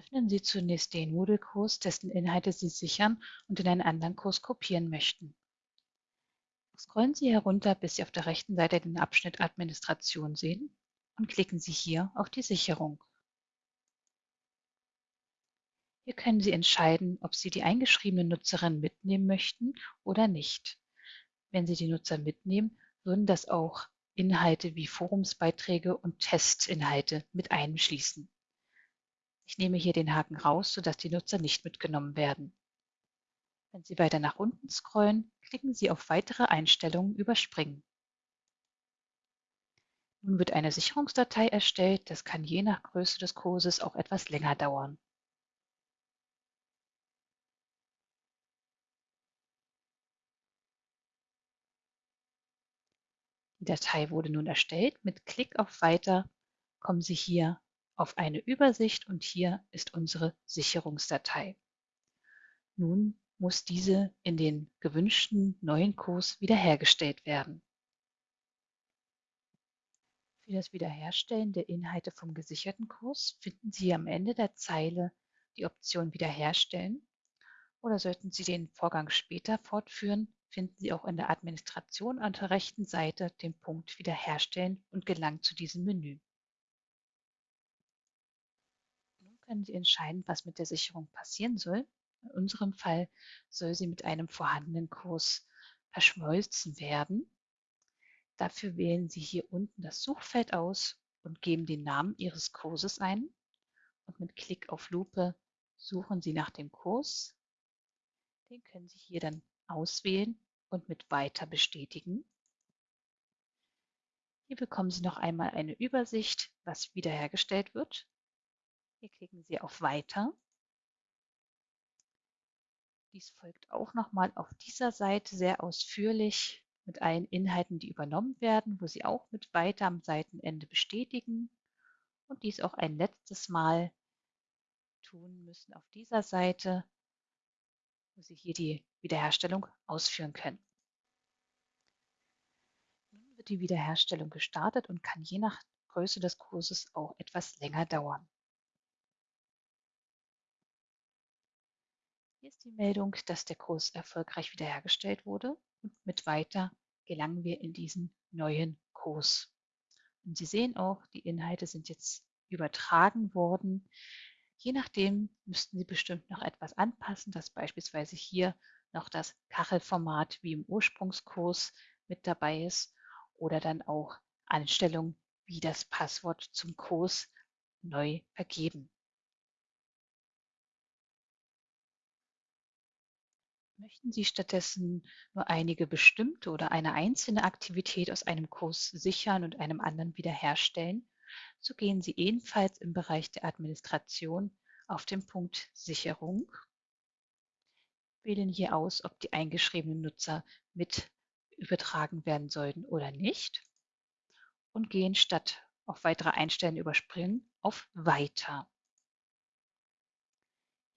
Öffnen Sie zunächst den Moodle-Kurs, dessen Inhalte Sie sichern und in einen anderen Kurs kopieren möchten. Scrollen Sie herunter, bis Sie auf der rechten Seite den Abschnitt Administration sehen und klicken Sie hier auf die Sicherung. Hier können Sie entscheiden, ob Sie die eingeschriebene Nutzerin mitnehmen möchten oder nicht. Wenn Sie die Nutzer mitnehmen, würden das auch Inhalte wie Forumsbeiträge und Testinhalte mit einschließen. Ich nehme hier den Haken raus, sodass die Nutzer nicht mitgenommen werden. Wenn Sie weiter nach unten scrollen, klicken Sie auf Weitere Einstellungen überspringen. Nun wird eine Sicherungsdatei erstellt, das kann je nach Größe des Kurses auch etwas länger dauern. Die Datei wurde nun erstellt. Mit Klick auf Weiter kommen Sie hier auf eine Übersicht und hier ist unsere Sicherungsdatei. Nun muss diese in den gewünschten neuen Kurs wiederhergestellt werden. Für das Wiederherstellen der Inhalte vom gesicherten Kurs finden Sie am Ende der Zeile die Option Wiederherstellen oder sollten Sie den Vorgang später fortführen, finden Sie auch in der Administration an der rechten Seite den Punkt Wiederherstellen und gelangen zu diesem Menü. Nun können Sie entscheiden, was mit der Sicherung passieren soll. In unserem Fall soll sie mit einem vorhandenen Kurs verschmolzen werden. Dafür wählen Sie hier unten das Suchfeld aus und geben den Namen Ihres Kurses ein. Und mit Klick auf Lupe suchen Sie nach dem Kurs. Den können Sie hier dann auswählen und mit Weiter bestätigen. Hier bekommen Sie noch einmal eine Übersicht, was wiederhergestellt wird. Hier klicken Sie auf Weiter. Dies folgt auch nochmal auf dieser Seite sehr ausführlich mit allen Inhalten, die übernommen werden, wo Sie auch mit Weiter am Seitenende bestätigen und dies auch ein letztes Mal tun müssen auf dieser Seite wo Sie hier die Wiederherstellung ausführen können. Nun wird die Wiederherstellung gestartet und kann je nach Größe des Kurses auch etwas länger dauern. Hier ist die Meldung, dass der Kurs erfolgreich wiederhergestellt wurde und mit Weiter gelangen wir in diesen neuen Kurs. Und Sie sehen auch, die Inhalte sind jetzt übertragen worden. Je nachdem müssten Sie bestimmt noch etwas anpassen, dass beispielsweise hier noch das Kachelformat wie im Ursprungskurs mit dabei ist oder dann auch Einstellungen wie das Passwort zum Kurs neu vergeben. Möchten Sie stattdessen nur einige bestimmte oder eine einzelne Aktivität aus einem Kurs sichern und einem anderen wiederherstellen, so gehen Sie ebenfalls im Bereich der Administration auf den Punkt Sicherung, wählen hier aus, ob die eingeschriebenen Nutzer mit übertragen werden sollten oder nicht. Und gehen statt auf weitere Einstellen überspringen auf Weiter.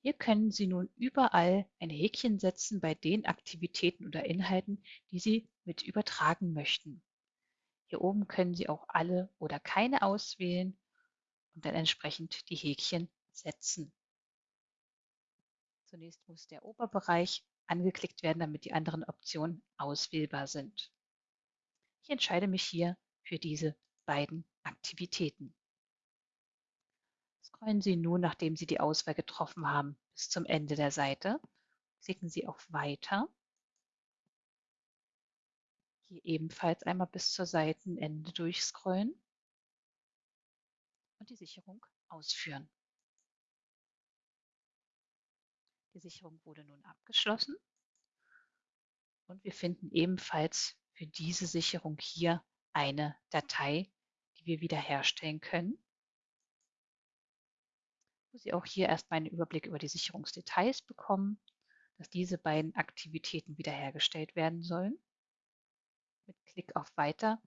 Hier können Sie nun überall ein Häkchen setzen bei den Aktivitäten oder Inhalten, die Sie mit übertragen möchten. Hier oben können Sie auch alle oder keine auswählen und dann entsprechend die Häkchen setzen. Zunächst muss der Oberbereich angeklickt werden, damit die anderen Optionen auswählbar sind. Ich entscheide mich hier für diese beiden Aktivitäten. Scrollen Sie nun, nachdem Sie die Auswahl getroffen haben, bis zum Ende der Seite. Klicken Sie auf Weiter hier ebenfalls einmal bis zur Seitenende durchscrollen und die Sicherung ausführen. Die Sicherung wurde nun abgeschlossen und wir finden ebenfalls für diese Sicherung hier eine Datei, die wir wiederherstellen können, wo Sie auch hier erstmal einen Überblick über die Sicherungsdetails bekommen, dass diese beiden Aktivitäten wiederhergestellt werden sollen. Mit Klick auf Weiter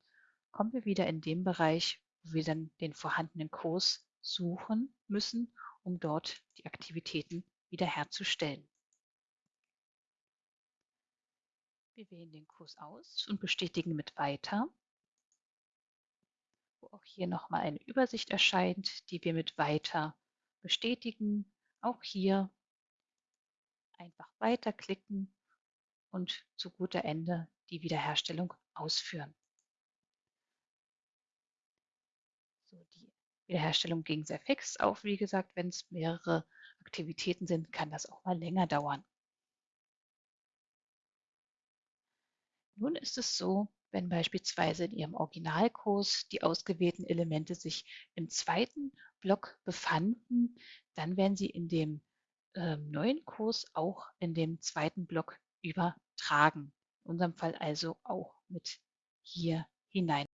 kommen wir wieder in den Bereich, wo wir dann den vorhandenen Kurs suchen müssen, um dort die Aktivitäten wiederherzustellen. Wir wählen den Kurs aus und bestätigen mit Weiter, wo auch hier nochmal eine Übersicht erscheint, die wir mit Weiter bestätigen. Auch hier einfach weiterklicken und zu guter Ende die Wiederherstellung ausführen. So, die Wiederherstellung ging sehr fix. Auch wie gesagt, wenn es mehrere Aktivitäten sind, kann das auch mal länger dauern. Nun ist es so, wenn beispielsweise in Ihrem Originalkurs die ausgewählten Elemente sich im zweiten Block befanden, dann werden sie in dem äh, neuen Kurs auch in dem zweiten Block übertragen. In unserem Fall also auch mit hier hinein.